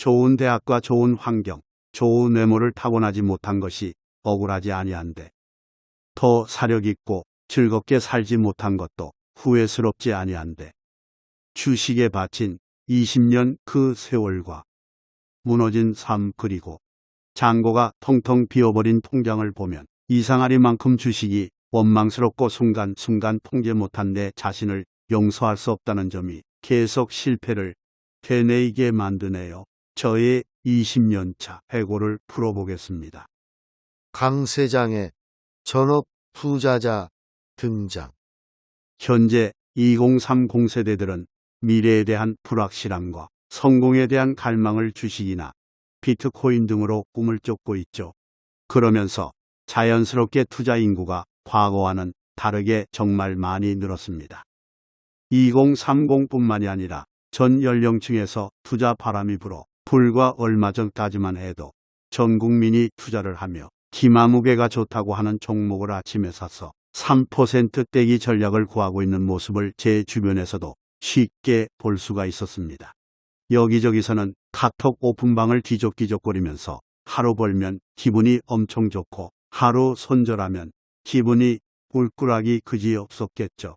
좋은 대학과 좋은 환경, 좋은 외모를 타고나지 못한 것이 억울하지 아니한데 더 사력 있고 즐겁게 살지 못한 것도 후회스럽지 아니한데 주식에 바친 20년 그 세월과 무너진 삶 그리고 잔고가 텅텅 비어버린 통장을 보면 이상하리만큼 주식이 원망스럽고 순간순간 통제 못한 내 자신을 용서할 수 없다는 점이 계속 실패를 되뇌이게 만드네요. 저의 20년차 해고를 풀어보겠습니다. 강세장의 전업 투자자 등장. 현재 2030 세대들은 미래에 대한 불확실함과 성공에 대한 갈망을 주식이나 비트코인 등으로 꿈을 쫓고 있죠. 그러면서 자연스럽게 투자 인구가 과거와는 다르게 정말 많이 늘었습니다. 2030뿐만이 아니라 전 연령층에서 투자 바람이 불어 불과 얼마 전까지만 해도 전 국민이 투자를 하며 기마무게가 좋다고 하는 종목을 아침에 사서 3% 떼기 전략을 구하고 있는 모습을 제 주변에서도 쉽게 볼 수가 있었습니다. 여기저기서는 카톡 오픈방을 뒤적뒤적거리면서 하루 벌면 기분이 엄청 좋고 하루 손절하면 기분이 꿀꿀하기 그지없었겠죠.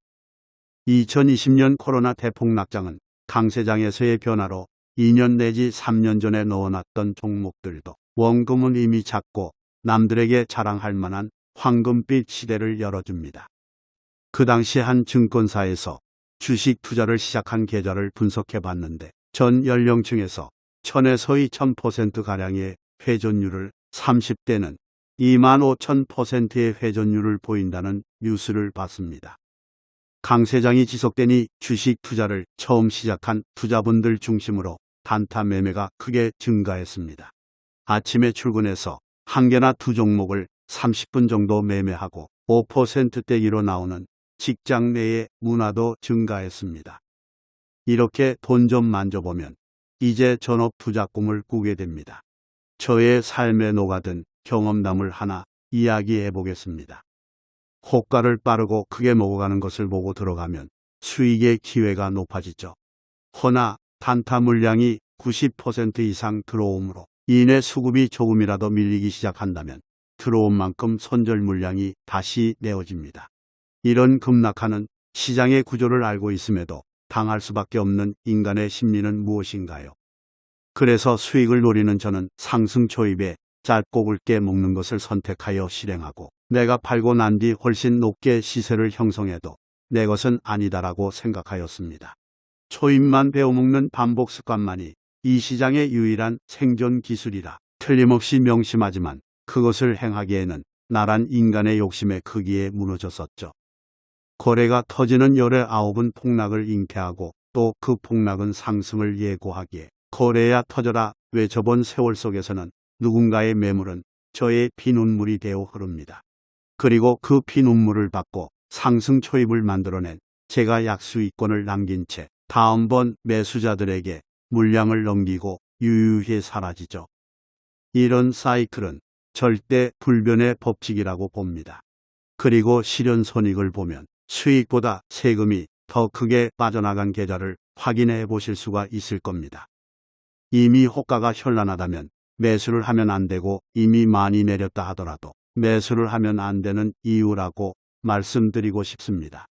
2020년 코로나 대폭락장은 강세장에서의 변화로 2년 내지 3년 전에 넣어놨던 종목들도 원금은 이미 작고 남들에게 자랑할 만한 황금빛 시대를 열어줍니다. 그 당시 한 증권사에서 주식 투자를 시작한 계좌를 분석해 봤는데 전 연령층에서 1000에서 2000%가량의 회전율을 30대는 2만 5천%의 회전율을 보인다는 뉴스를 봤습니다. 강 세장이 지속되니 주식 투자를 처음 시작한 투자분들 중심으로 단타 매매가 크게 증가했습니다. 아침에 출근해서 한 개나 두 종목을 30분 정도 매매하고 5%대기로 나오는 직장 내의 문화도 증가했습니다. 이렇게 돈 좀 만져보면 이제 전업 투자 꿈을 꾸게 됩니다. 저의 삶에 녹아든 경험담을 하나 이야기해 보겠습니다. 호가를 빠르고 크게 먹어가는 것을 보고 들어가면 수익의 기회가 높아지죠. 허나 단타 물량이 90% 이상 들어오므로 이내 수급이 조금이라도 밀리기 시작한다면 들어온 만큼 손절 물량이 다시 내어집니다. 이런 급락하는 시장의 구조를 알고 있음에도 당할 수밖에 없는 인간의 심리는 무엇인가요? 그래서 수익을 노리는 저는 상승 초입에 짧고 굵게 먹는 것을 선택하여 실행하고 내가 팔고 난 뒤 훨씬 높게 시세를 형성해도 내 것은 아니다라고 생각하였습니다. 초입만 배워먹는 반복 습관만이 이 시장의 유일한 생존 기술이라 틀림없이 명심하지만 그것을 행하기에는 나란 인간의 욕심의 크기에 무너졌었죠. 거래가 터지는 열의 아홉은 폭락을 잉태하고 또 그 폭락은 상승을 예고하기에 거래야 터져라 외쳐본 세월 속에서는 누군가의 매물은 저의 피눈물이 되어 흐릅니다. 그리고 그 피눈물을 받고 상승 초입을 만들어낸 제가 약수이권을 남긴 채 다음번 매수자들에게 물량을 넘기고 유유히 사라지죠. 이런 사이클은 절대 불변의 법칙이라고 봅니다. 그리고 실현 손익을 보면 수익보다 세금이 더 크게 빠져나간 계좌를 확인해 보실 수가 있을 겁니다. 이미 호가가 현란하다면 매수를 하면 안 되고 이미 많이 내렸다 하더라도 매수를 하면 안 되는 이유라고 말씀드리고 싶습니다.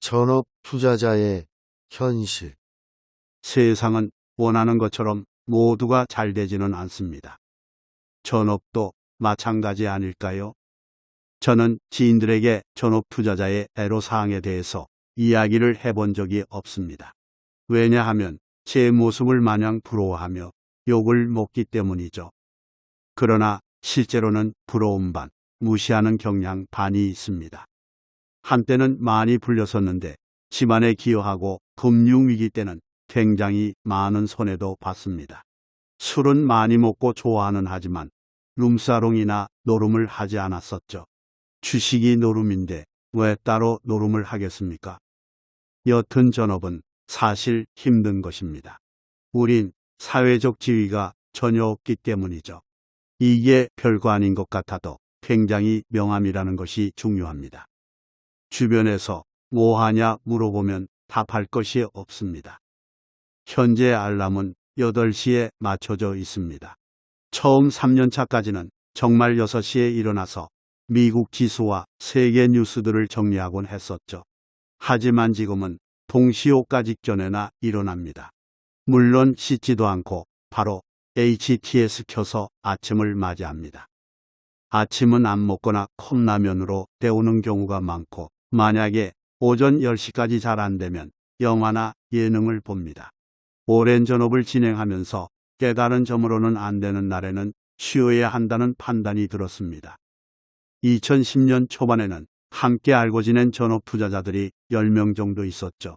전업 투자자의 현실. 세상은 원하는 것처럼 모두가 잘 되지는 않습니다. 전업도 마찬가지 아닐까요? 저는 지인들에게 전업 투자자의 애로사항에 대해서 이야기를 해본 적이 없습니다. 왜냐하면 제 모습을 마냥 부러워하며 욕을 먹기 때문이죠. 그러나 실제로는 부러움 반, 무시하는 경향 반이 있습니다. 한때는 많이 불렸었는데 집안에 기여하고 금융위기 때는 굉장히 많은 손해도 봤습니다. 술은 많이 먹고 좋아하는 하지만 룸사롱이나 노름을 하지 않았었죠. 주식이 노름인데 왜 따로 노름을 하겠습니까? 여튼 전업은 사실 힘든 것입니다. 우린 사회적 지위가 전혀 없기 때문이죠. 이게 별거 아닌 것 같아도 굉장히 명함이라는 것이 중요합니다. 주변에서 뭐 하냐 물어보면 답할 것이 없습니다. 현재 알람은 8시에 맞춰져 있습니다. 처음 3년차까지는 정말 6시에 일어나서 미국 지수와 세계 뉴스들을 정리하곤 했었죠. 하지만 지금은 동시호가 직전에나 일어납니다. 물론 씻지도 않고 바로 HTS 켜서 아침을 맞이합니다. 아침은 안 먹거나 컵라면으로 때우는 경우가 많고 만약에 오전 10시까지 잘 안 되면 영화나 예능을 봅니다. 오랜 전업을 진행하면서 깨달은 점으로는 안 되는 날에는 쉬어야 한다는 판단이 들었습니다. 2010년 초반에는 함께 알고 지낸 전업 투자자들이 10명 정도 있었죠.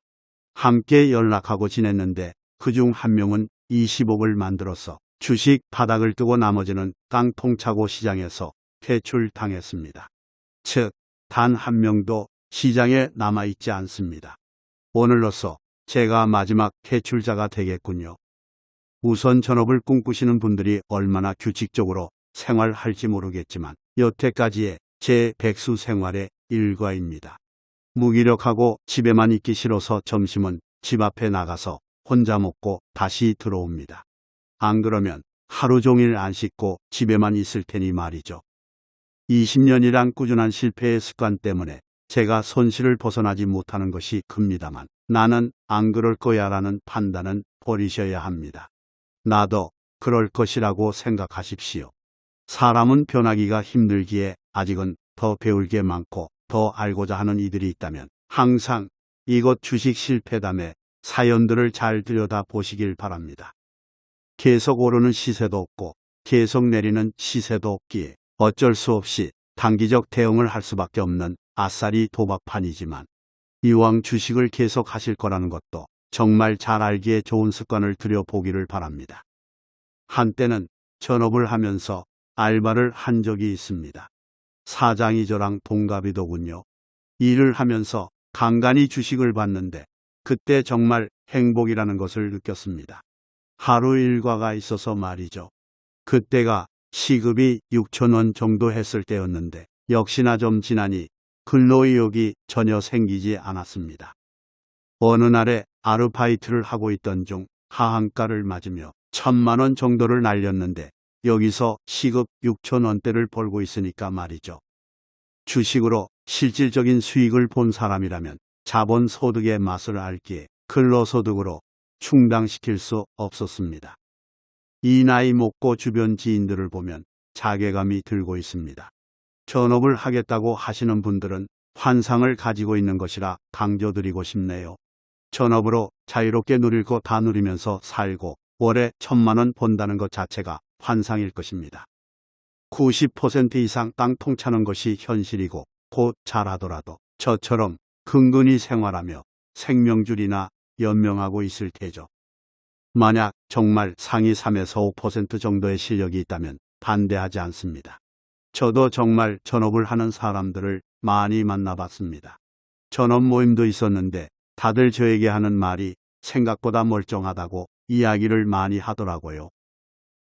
함께 연락하고 지냈는데 그 중 한 명은 20억을 만들어서 주식 바닥을 뜨고 나머지는 깡통차고 시장에서 퇴출당했습니다. 즉, 단 한 명도 시장에 남아있지 않습니다. 오늘로써 제가 마지막 퇴출자가 되겠군요. 우선 전업을 꿈꾸시는 분들이 얼마나 규칙적으로 생활할지 모르겠지만 여태까지의 제 백수 생활의 일과입니다. 무기력하고 집에만 있기 싫어서 점심은 집 앞에 나가서 혼자 먹고 다시 들어옵니다. 안 그러면 하루 종일 안 씻고 집에만 있을 테니 말이죠. 20년이란 꾸준한 실패의 습관 때문에 제가 손실을 벗어나지 못하는 것이 큽니다만 나는 안 그럴 거야 라는 판단은 버리셔야 합니다. 나도 그럴 것이라고 생각하십시오. 사람은 변하기가 힘들기에 아직은 더 배울 게 많고 더 알고자 하는 이들이 있다면 항상 이것 주식 실패담의 사연들을 잘 들여다 보시길 바랍니다. 계속 오르는 시세도 없고 계속 내리는 시세도 없기에 어쩔 수 없이 단기적 대응을 할 수밖에 없는 아싸리 도박판이지만 이왕 주식을 계속 하실 거라는 것도 정말 잘 알기에 좋은 습관을 들여보기를 바랍니다. 한때는 전업을 하면서 알바를 한 적이 있습니다. 사장이 저랑 동갑이더군요. 일을 하면서 간간히 주식을 봤는데 그때 정말 행복이라는 것을 느꼈습니다. 하루 일과가 있어서 말이죠. 그때가 시급이 6천원 정도 했을 때였는데 역시나 좀 지나니 근로의욕이 전혀 생기지 않았습니다. 어느 날에 아르바이트를 하고 있던 중 하한가를 맞으며 천만 원 정도를 날렸는데 여기서 시급 6천 원대를 벌고 있으니까 말이죠. 주식으로 실질적인 수익을 본 사람이라면 자본 소득의 맛을 알기에 근로소득으로 충당시킬 수 없었습니다. 이 나이 먹고 주변 지인들을 보면 자괴감이 들고 있습니다. 전업을 하겠다고 하시는 분들은 환상을 가지고 있는 것이라 강조드리고 싶네요. 전업으로 자유롭게 누릴 거 다 누리면서 살고 월에 천만 원 번다는 것 자체가 환상일 것입니다. 90% 이상 땅 통차는 것이 현실이고 곧 잘하더라도 저처럼 근근히 생활하며 생명줄이나 연명하고 있을 테죠. 만약 정말 상위 3에서 5% 정도의 실력이 있다면 반대하지 않습니다. 저도 정말 전업을 하는 사람들을 많이 만나봤습니다. 전업 모임도 있었는데 다들 저에게 하는 말이 생각보다 멀쩡하다고 이야기를 많이 하더라고요.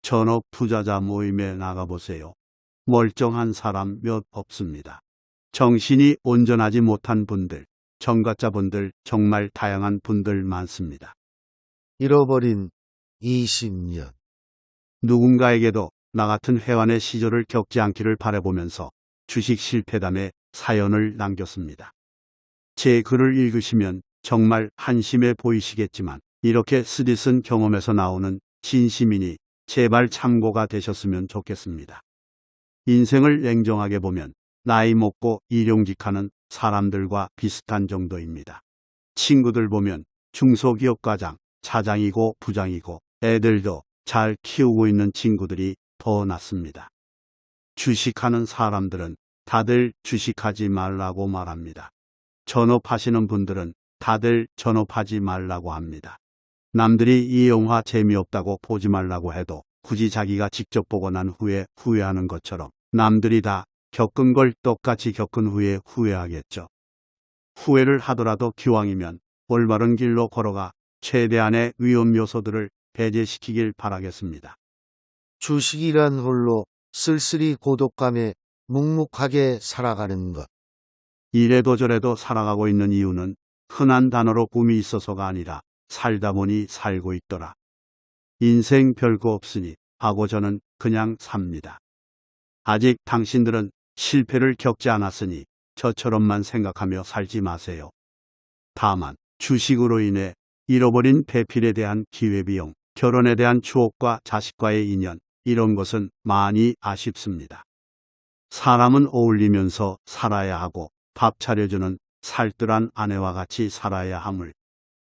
전업 투자자 모임에 나가보세요. 멀쩡한 사람 몇 없습니다. 정신이 온전하지 못한 분들, 정가자분들 정말 다양한 분들 많습니다. 잃어버린 20년. 누군가에게도 나 같은 회원의 시절을 겪지 않기를 바라보면서 주식 실패담에 사연을 남겼습니다. 제 글을 읽으시면 정말 한심해 보이시겠지만 이렇게 쓰디쓴 경험에서 나오는 진심이니 제발 참고가 되셨으면 좋겠습니다. 인생을 냉정하게 보면 나이 먹고 일용직하는 사람들과 비슷한 정도입니다. 친구들 보면 중소기업 과장, 차장이고 부장이고 애들도 잘 키우고 있는 친구들이 더 낫습니다. 주식하는 사람들은 다들 주식하지 말라고 말합니다. 전업하시는 분들은 다들 전업하지 말라고 합니다. 남들이 이 영화 재미없다고 보지 말라고 해도 굳이 자기가 직접 보고 난 후에 후회하는 것처럼 남들이 다 겪은 걸 똑같이 겪은 후에 후회하겠죠. 후회를 하더라도 기왕이면 올바른 길로 걸어가 최대한의 위험 요소들을 배제시키길 바라겠습니다. 주식이란 홀로 쓸쓸히 고독감에 묵묵하게 살아가는 것. 이래도 저래도 살아가고 있는 이유는 흔한 단어로 꿈이 있어서가 아니라 살다 보니 살고 있더라. 인생 별거 없으니 하고 저는 그냥 삽니다. 아직 당신들은 실패를 겪지 않았으니 저처럼만 생각하며 살지 마세요. 다만 주식으로 인해 잃어버린 배필에 대한 기회비용, 결혼에 대한 추억과 자식과의 인연, 이런 것은 많이 아쉽습니다. 사람은 어울리면서 살아야 하고 밥 차려주는 살뜰한 아내와 같이 살아야 함을.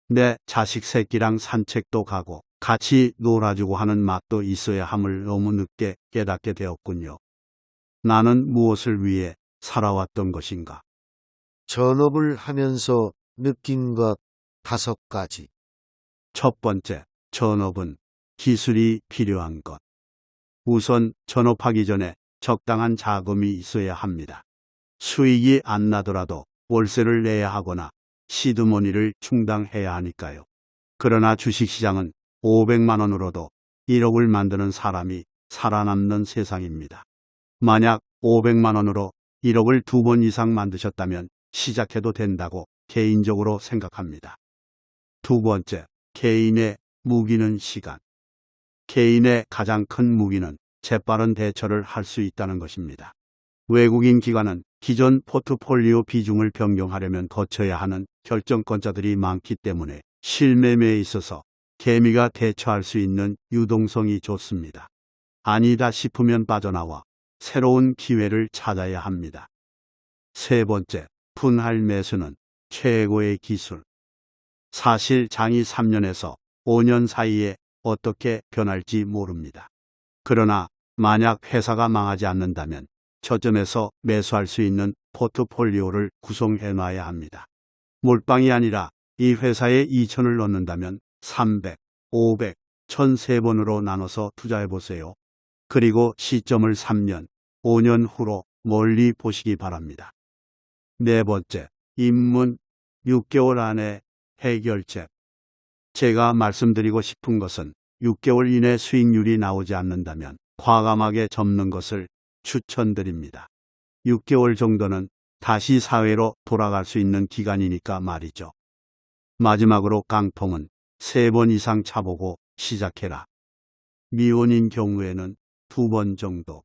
내 자식 새끼랑 산책도 가고 같이 놀아주고 하는 맛도 있어야 함을 너무 늦게 깨닫게 되었군요. 나는 무엇을 위해 살아왔던 것인가? 전업을 하면서 느낀 것 다섯 가지. 첫 번째, 전업은 기술이 필요한 것. 우선 전업하기 전에 적당한 자금이 있어야 합니다. 수익이 안 나더라도 월세를 내야 하거나 시드머니를 충당해야 하니까요. 그러나 주식시장은 500만 원으로도 1억을 만드는 사람이 살아남는 세상입니다. 만약 500만 원으로 1억을 두 번 이상 만드셨다면 시작해도 된다고 개인적으로 생각합니다. 두 번째, 개인의 무기는 시간. 개인의 가장 큰 무기는 재빠른 대처를 할 수 있다는 것입니다. 외국인 기관은 기존 포트폴리오 비중을 변경하려면 거쳐야 하는 결정권자들이 많기 때문에 실매매에 있어서 개미가 대처할 수 있는 유동성이 좋습니다. 아니다 싶으면 빠져나와 새로운 기회를 찾아야 합니다. 세 번째, 분할 매수는 최고의 기술. 사실 장이 3년에서 5년 사이에 어떻게 변할지 모릅니다. 그러나 만약 회사가 망하지 않는다면 저점에서 매수할 수 있는 포트폴리오를 구성해 놔야 합니다. 몰빵이 아니라 이 회사에 2천을 넣는다면 300, 500, 1003번으로 나눠서 투자해 보세요. 그리고 시점을 3년, 5년 후로 멀리 보시기 바랍니다. 네 번째, 입문 6개월 안에 해결책. 제가 말씀드리고 싶은 것은 6개월 이내 수익률이 나오지 않는다면 과감하게 접는 것을 추천드립니다. 6개월 정도는 다시 사회로 돌아갈 수 있는 기간이니까 말이죠. 마지막으로 깡통은 3번 이상 차보고 시작해라. 미혼인 경우에는 2번 정도.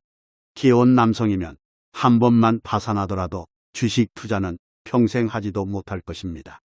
기혼 남성이면 한 번만 파산하더라도 주식 투자는 평생 하지도 못할 것입니다.